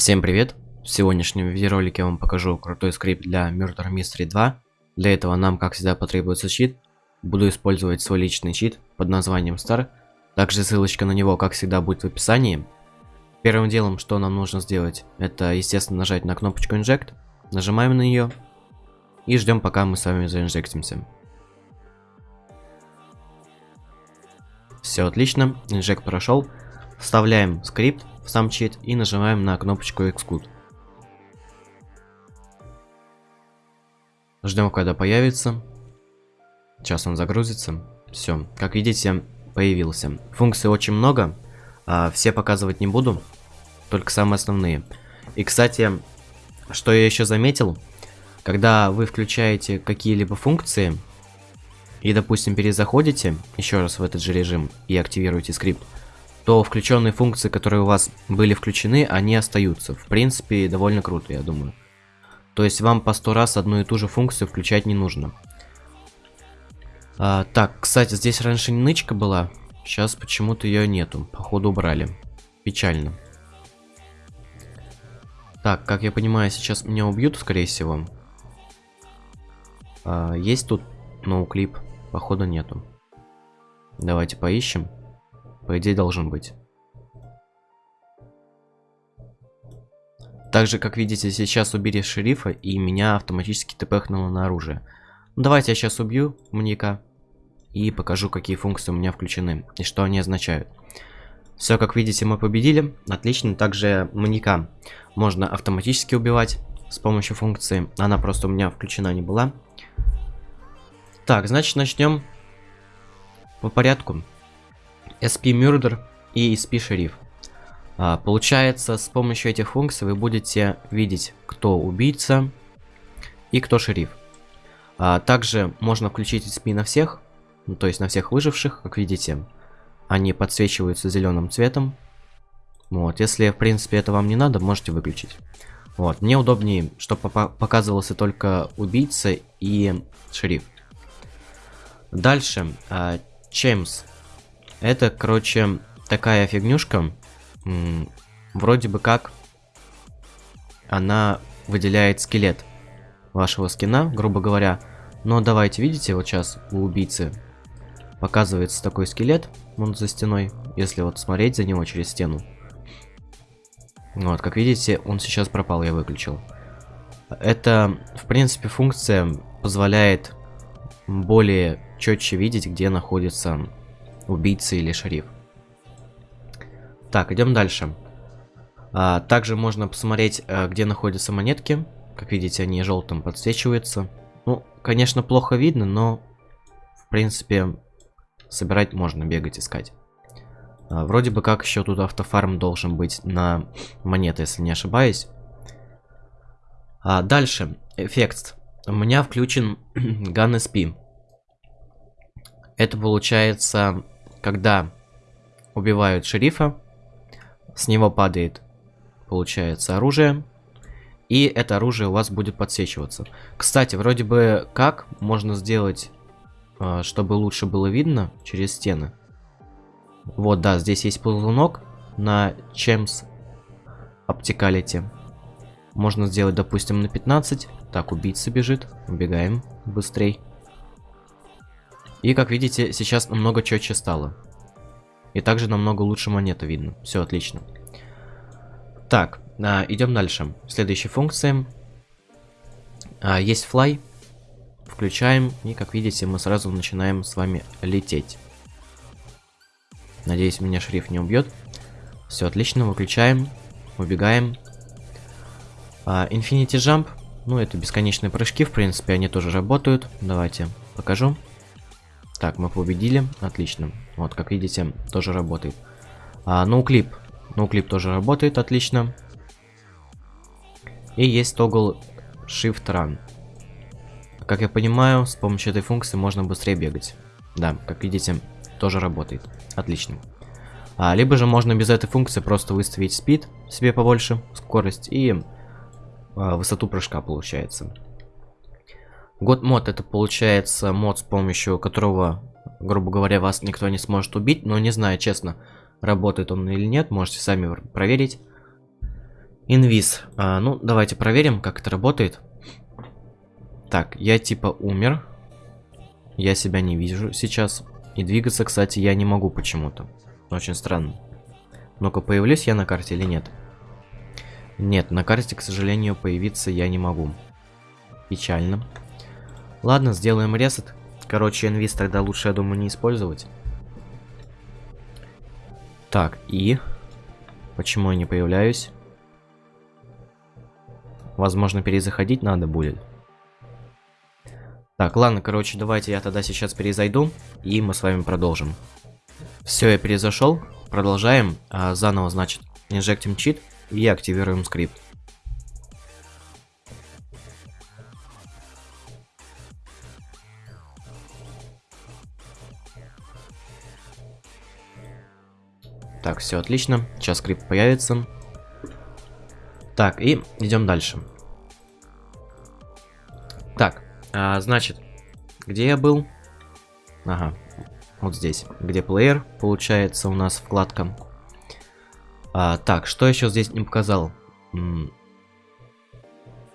Всем привет! В сегодняшнем видеоролике я вам покажу крутой скрипт для Murder Mystery 2. Для этого нам, как всегда, потребуется щит. Буду использовать свой личный щит под названием Star. Также ссылочка на него, как всегда, будет в описании. Первым делом, что нам нужно сделать, это, естественно, нажать на кнопочку Inject. Нажимаем на нее. И ждем, пока мы с вами заинжектимся. Все отлично, инжект прошел. Вставляем скрипт в сам чит и нажимаем на кнопочку Xcode. Ждем, когда появится. Сейчас он загрузится. Все, как видите, появился. Функций очень много. А, все показывать не буду. Только самые основные. И, кстати, что я еще заметил. Когда вы включаете какие-либо функции, и, допустим, перезаходите еще раз в этот же режим и активируете скрипт, то включенные функции, которые у вас были включены, они остаются. В принципе, довольно круто, я думаю. То есть вам по сто раз одну и ту же функцию включать не нужно. А, так, кстати, здесь раньше нычка была. Сейчас почему-то ее нету. Походу убрали. Печально. Так, как я понимаю, сейчас меня убьют, скорее всего. А, есть тут ноуклип? Походу нету. Давайте поищем. По идее должен быть. Также, как видите, сейчас убери шерифа, и меня автоматически тпхнуло на оружие. Ну, давайте я сейчас убью маньяка и покажу, какие функции у меня включены и что они означают. Все, как видите, мы победили. Отлично. Также маньяка можно автоматически убивать с помощью функции. Она просто у меня включена не была. Так, значит, начнем по порядку. SP Murder и SP Шериф. А, получается, с помощью этих функций вы будете видеть, кто убийца и кто шериф. А, также можно включить SP на всех, ну, то есть на всех выживших, как видите. Они подсвечиваются зеленым цветом. Вот, если в принципе это вам не надо, можете выключить. Вот, мне удобнее, чтобы показывался только убийца и шериф. Дальше, а, Чеймс это, короче, такая фигнюшка. Вроде бы как она выделяет скелет вашего скина, грубо говоря. Но давайте, видите, вот сейчас у убийцы показывается такой скелет, он за стеной, если вот смотреть за него через стену. Вот, как видите, он сейчас пропал, я выключил. Это, в принципе, функция позволяет более четче видеть, где находится убийца или шериф. Так, идем дальше. А, также можно посмотреть, а, где находятся монетки. Как видите, они желтым подсвечиваются. Ну, конечно, плохо видно, но, в принципе, собирать можно, бегать, искать. А, вроде бы как еще тут автофарм должен быть на монеты, если не ошибаюсь. А, дальше, эффект. У меня включен Gun SP. Это получается когда убивают шерифа, с него падает, получается, оружие, и это оружие у вас будет подсвечиваться. Кстати, вроде бы как можно сделать, а, чтобы лучше было видно через стены. Вот, да, здесь есть ползунок на Chems Opticality. Можно сделать, допустим, на 15. Так, убийца бежит. Убегаем быстрей. И как видите, сейчас намного четче стало. И также намного лучше монета видно. Все отлично. Так, а, идем дальше. Следующая функция. А, есть fly. Включаем. И как видите, мы сразу начинаем с вами лететь. Надеюсь, меня шрифт не убьет. Все отлично, выключаем. Убегаем. А, Infinity Jump. Ну, это бесконечные прыжки, в принципе, они тоже работают. Давайте покажу. Так, мы победили. Отлично. Вот, как видите, тоже работает. А, ноуклип. Ноуклип тоже работает, отлично. И есть тогл Shift Run. Как я понимаю, с помощью этой функции можно быстрее бегать. Да, как видите, тоже работает. Отлично. А, либо же можно без этой функции просто выставить speed себе побольше, скорость и а, высоту прыжка получается. Год мод это получается мод, с помощью которого, грубо говоря, вас никто не сможет убить, но не знаю, честно, работает он или нет, можете сами проверить. Инвиз. А, ну, давайте проверим, как это работает. Так, я типа умер. Я себя не вижу сейчас. И двигаться, кстати, я не могу почему-то. Очень странно. Ну-ка, появлюсь я на карте или нет? Нет, на карте, к сожалению, появиться я не могу. Печально. Ладно, сделаем ресет. Короче, инвиз тогда лучше, я думаю, не использовать. Так, и... Почему я не появляюсь? Возможно, перезаходить надо будет. Так, ладно, короче, давайте я тогда сейчас перезайду, и мы с вами продолжим. Все, я перезашел. Продолжаем. А, заново, значит, инжектим чит и активируем скрипт. Так, все отлично. Сейчас скрипт появится. Так, и идем дальше. Так, а, значит, где я был? Ага, вот здесь, где плеер, получается у нас вкладка. А, так, что еще здесь не показал?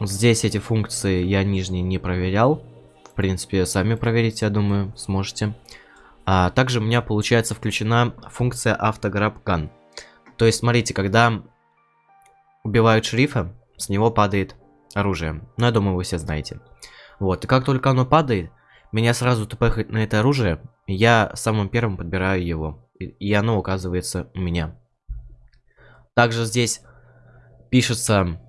Здесь эти функции я нижние не проверял. В принципе, сами проверить, я думаю, сможете. А, также у меня, получается, включена функция автограбган. То есть, смотрите, когда убивают шерифа, с него падает оружие. Ну, я думаю, вы все знаете. Вот, и как только оно падает, меня сразу тпхает на это оружие, я самым первым подбираю его. И оно оказывается у меня. Также здесь пишется,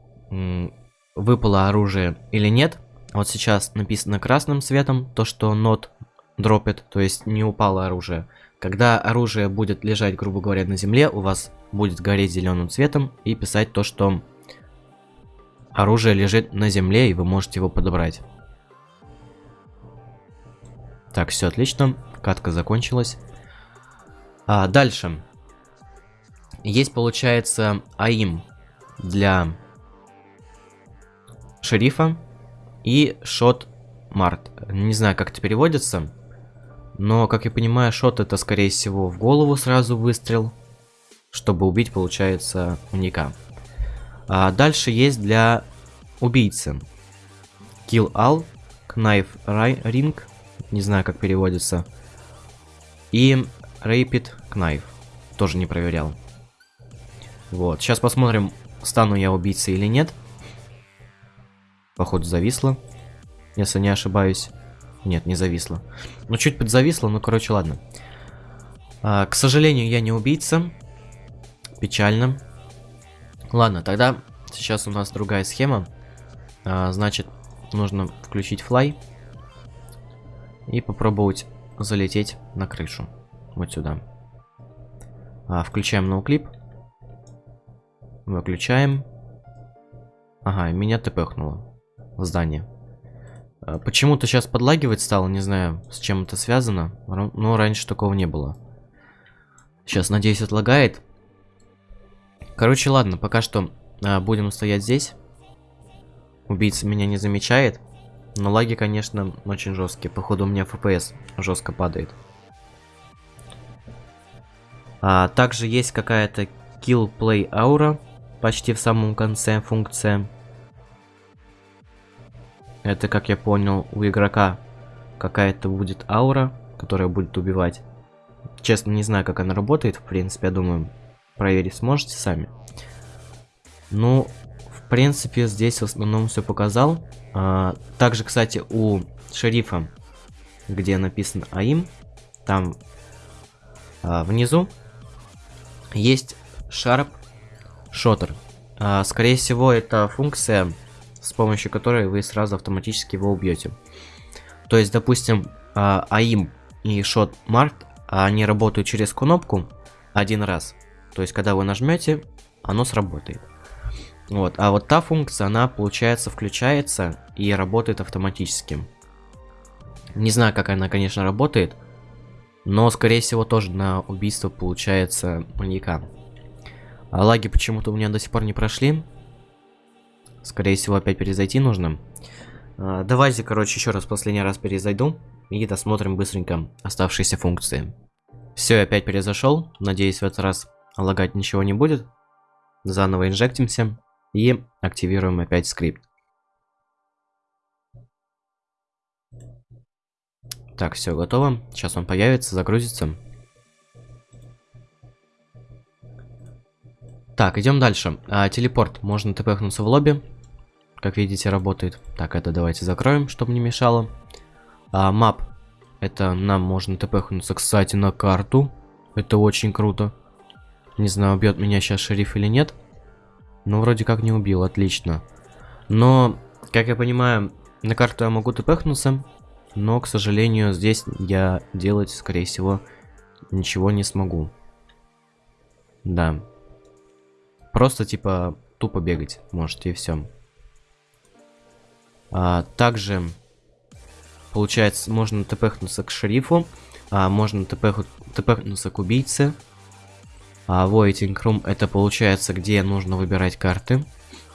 выпало оружие или нет. Вот сейчас написано красным цветом, то что not дропит, то есть не упало оружие. Когда оружие будет лежать, грубо говоря, на земле, у вас будет гореть зеленым цветом и писать то, что оружие лежит на земле и вы можете его подобрать. Так, все отлично. Катка закончилась. А, дальше. Есть, получается, АИМ для шерифа и шот Март. Не знаю, как это переводится. Но, как я понимаю, шот это, скорее всего, в голову сразу выстрел. Чтобы убить, получается, уника. А дальше есть для убийцы. Kill All, Knife Ring, не знаю, как переводится. И Rapid Knife. Тоже не проверял. Вот. Сейчас посмотрим, стану я убийцей или нет. Походу зависло. Если не ошибаюсь. Нет, не зависло. Ну, чуть подзависло, ну, короче, ладно. А, к сожалению, я не убийца. Печально. Ладно, тогда сейчас у нас другая схема. А, значит, нужно включить флай и попробовать залететь на крышу. Вот сюда. А, включаем ноуклип. Выключаем. Ага, меня тпхнуло в здание. А, почему-то сейчас подлагивать стало, не знаю, с чем это связано. Но раньше такого не было. Сейчас, надеюсь, отлагает. Короче, ладно, пока что а, будем стоять здесь. Убийца меня не замечает. Но лаги, конечно, очень жесткие. Походу у меня FPS жестко падает. А, также есть какая-то kill play aura почти в самом конце функция. Это, как я понял, у игрока какая-то будет аура, которая будет убивать. Честно, не знаю, как она работает. В принципе, я думаю, проверить сможете сами. Ну, в принципе, здесь в основном все показал. А, также, кстати, у шерифа, где написано АИМ, там а, внизу есть Sharp Shotter. А, скорее всего, это функция, с помощью которой вы сразу автоматически его убьете. То есть, допустим, а, АИМ и Shot Mark, они работают через кнопку один раз. То есть, когда вы нажмете, оно сработает. Вот, а вот та функция, она, получается, включается и работает автоматически. Не знаю, как она, конечно, работает, но, скорее всего, тоже на убийство получается маньяка. А лаги почему-то у меня до сих пор не прошли. Скорее всего, опять перезайти нужно. А, давайте, короче, еще раз последний раз перезайду и досмотрим быстренько оставшиеся функции. Все, я опять перезашел. Надеюсь, в этот раз лагать ничего не будет. Заново инжектимся. И активируем опять скрипт. Так, все готово. Сейчас он появится, загрузится. Так, идем дальше. А, телепорт. Можно тпхнуться в лобби. Как видите, работает. Так, это давайте закроем, чтобы не мешало. А, мап. Это нам можно тпхнуться, кстати, на карту. Это очень круто. Не знаю, убьет меня сейчас шериф или нет. Ну, вроде как не убил, отлично. Но, как я понимаю, на карту я могу тпхнуться. Но, к сожалению, здесь я делать, скорее всего, ничего не смогу. Да. Просто, типа, тупо бегать можете, и все. А, также, получается, можно тпхнуться к шерифу. А, можно тпхнуться к убийце. А Waiting Room это получается, где нужно выбирать карты.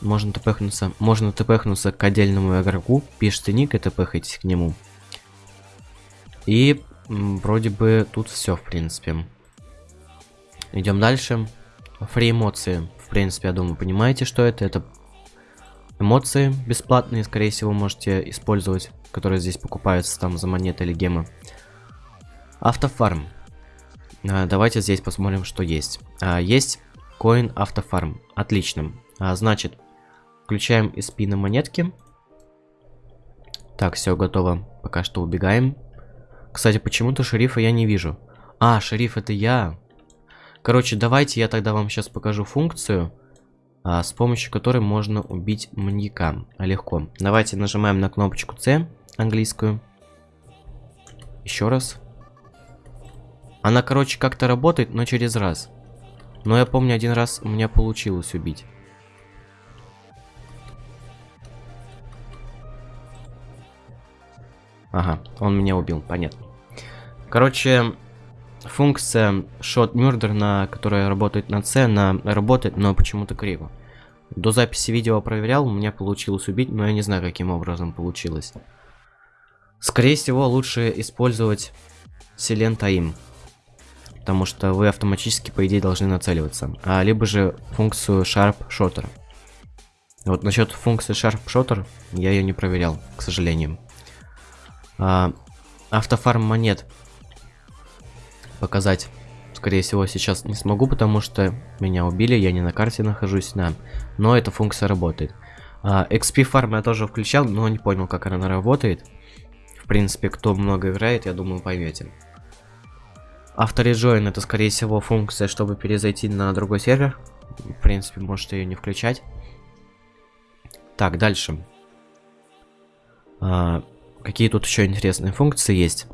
Можно тпхнуться, можно тпхнуться к отдельному игроку, пишите ник и тпхайтесь к нему. И вроде бы тут все, в принципе. Идем дальше. Фри эмоции. В принципе, я думаю, понимаете, что это. Это эмоции бесплатные, скорее всего, можете использовать, которые здесь покупаются там за монеты или гемы. Автофарм. А, давайте здесь посмотрим, что есть. А, есть Coin Автофарм. Отлично. А, значит, включаем SP на монетки. Так, все готово. Пока что убегаем. Кстати, почему-то шерифа я не вижу. А, шериф это я. Короче, давайте я тогда вам сейчас покажу функцию, с помощью которой можно убить маньяка. Легко. Давайте нажимаем на кнопочку C, английскую. Еще раз. Она, короче, как-то работает, но через раз. Но я помню, один раз у меня получилось убить. Ага, он меня убил, понятно. Короче, функция Shot Murder, на которая работает на C, она работает, но почему-то криво. До записи видео проверял, у меня получилось убить, но я не знаю, каким образом получилось. Скорее всего, лучше использовать Silent Aim потому что вы автоматически, по идее, должны нацеливаться. А либо же функцию Sharp Shooter. Вот насчет функции Sharp Shooter я ее не проверял, к сожалению. А, автофарм монет показать, скорее всего, сейчас не смогу, потому что меня убили, я не на карте нахожусь, да. Но эта функция работает. А, XP фарм я тоже включал, но не понял, как она работает. В принципе, кто много играет, я думаю, поймете. Автореджойн это скорее всего функция, чтобы перезайти на другой сервер. В принципе, можете ее не включать. Так, дальше. А, какие тут еще интересные функции есть?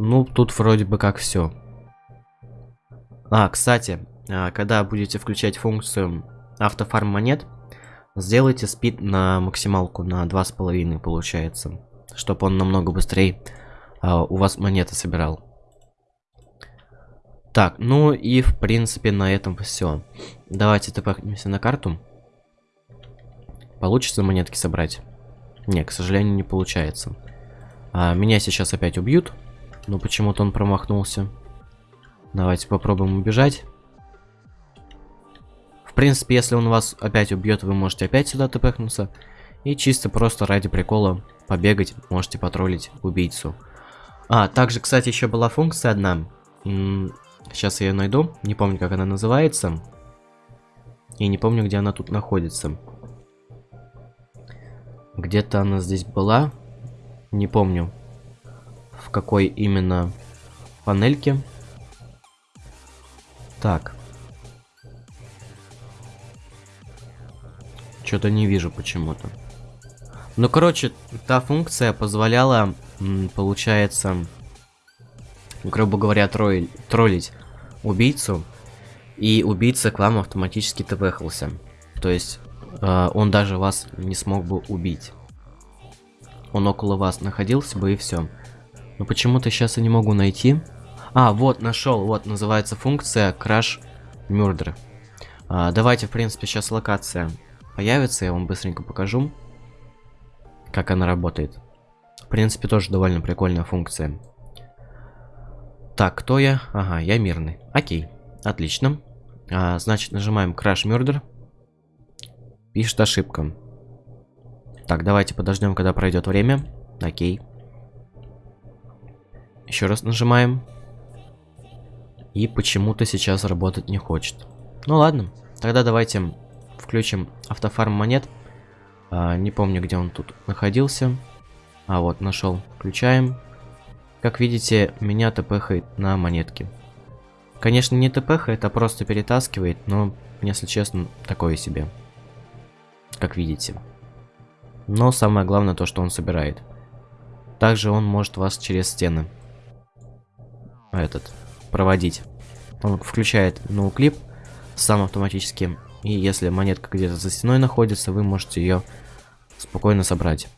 Ну, тут вроде бы как все. А, кстати, а, когда будете включать функцию автофарм монет, сделайте спид на максималку на 2,5 получается чтобы он намного быстрее а, у вас монеты собирал. Так, ну и в принципе на этом все. Давайте тпхнемся на карту. Получится монетки собрать? Не, к сожалению, не получается. А, меня сейчас опять убьют. Но почему-то он промахнулся. Давайте попробуем убежать. В принципе, если он вас опять убьет, вы можете опять сюда тпхнуться. И чисто просто ради прикола побегать, можете потроллить убийцу. А, также, кстати, еще была функция одна. сейчас я ее найду. Не помню, как она называется. И не помню, где она тут находится. Где-то она здесь была. Не помню, в какой именно панельке. Так. Что-то не вижу почему-то. Ну, короче, та функция позволяла, получается, грубо говоря, тролль, троллить убийцу, и убийца к вам автоматически тпхался. То есть, э, он даже вас не смог бы убить. Он около вас находился бы и все. Но почему-то сейчас я не могу найти. А, вот, нашел, вот, называется функция Crash Murder. А, давайте, в принципе, сейчас локация появится, я вам быстренько покажу как она работает. В принципе, тоже довольно прикольная функция. Так, кто я? Ага, я мирный. Окей. Отлично. А, значит, нажимаем Crash Murder. Пишет ошибка. Так, давайте подождем, когда пройдет время. Окей. Еще раз нажимаем. И почему-то сейчас работать не хочет. Ну ладно, тогда давайте включим автофарм монет. А, не помню, где он тут находился. А вот, нашел. Включаем. Как видите, меня тпхает на монетки. Конечно, не тпхает, а просто перетаскивает, но, если честно, такое себе. Как видите. Но самое главное то, что он собирает. Также он может вас через стены этот проводить. Он включает ноуклип сам автоматически. И если монетка где-то за стеной находится, вы можете ее спокойно собрать.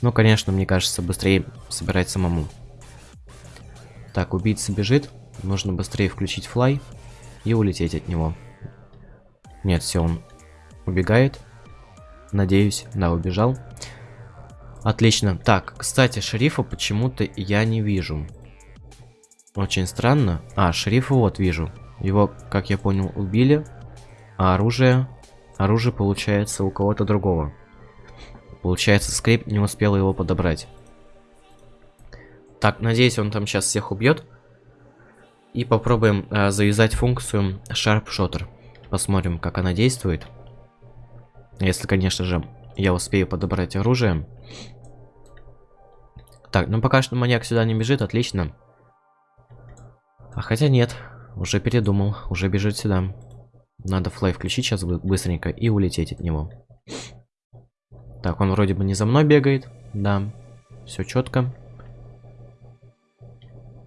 Ну, конечно, мне кажется, быстрее собирать самому. Так, убийца бежит. Нужно быстрее включить флай и улететь от него. Нет, все, он убегает. Надеюсь, да, убежал. Отлично. Так, кстати, шерифа почему-то я не вижу. Очень странно. А, шерифа вот вижу. Его, как я понял, убили. А оружие... Оружие получается у кого-то другого. Получается, скрипт не успел его подобрать. Так, надеюсь, он там сейчас всех убьет. И попробуем э, завязать функцию Sharp Shooter. Посмотрим, как она действует. Если, конечно же, я успею подобрать оружие. Так, ну пока что маньяк сюда не бежит, отлично. А хотя нет, уже передумал, уже бежит сюда. Надо флай включить сейчас быстренько и улететь от него. Так, он вроде бы не за мной бегает. Да, все четко.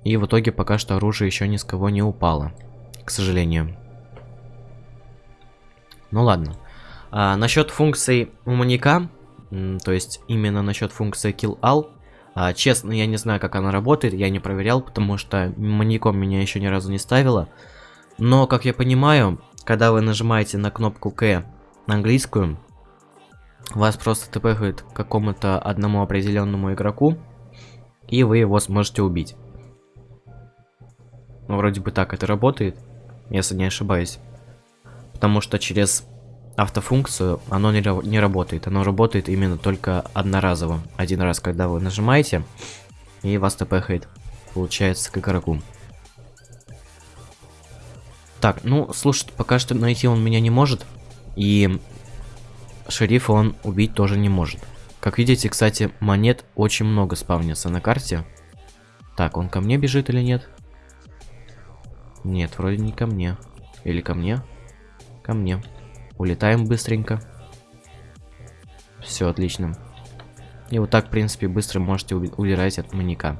И в итоге пока что оружие еще ни с кого не упало. К сожалению. Ну ладно. А, насчет функции у маньяка, то есть именно насчет функции kill all, а, честно, я не знаю, как она работает, я не проверял, потому что маньяком меня еще ни разу не ставила. Но, как я понимаю, когда вы нажимаете на кнопку К на английскую, вас просто тпхает к какому-то одному определенному игроку, и вы его сможете убить. Ну, вроде бы так это работает, если не ошибаюсь. Потому что через автофункцию, оно не, не работает. Оно работает именно только одноразово. Один раз, когда вы нажимаете, и вас тпхает, получается, к игроку. Так, ну, слушай, пока что найти он меня не может. И шерифа он убить тоже не может. Как видите, кстати, монет очень много спавнится на карте. Так, он ко мне бежит или нет? Нет, вроде не ко мне. Или ко мне? Ко мне. Улетаем быстренько. Все, отлично. И вот так, в принципе, быстро можете удирать от маньяка.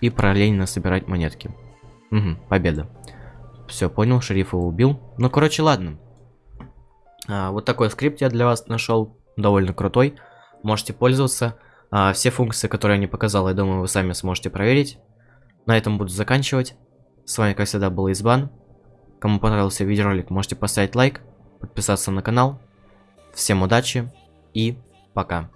И параллельно собирать монетки. Угу, победа. Все, понял, шерифа убил. Ну, короче, ладно. А, вот такой скрипт я для вас нашел. Довольно крутой. Можете пользоваться. А, все функции, которые я не показал, я думаю, вы сами сможете проверить. На этом буду заканчивать. С вами, как всегда, был Избан. Кому понравился видеоролик, можете поставить лайк подписаться на канал. Всем удачи и пока.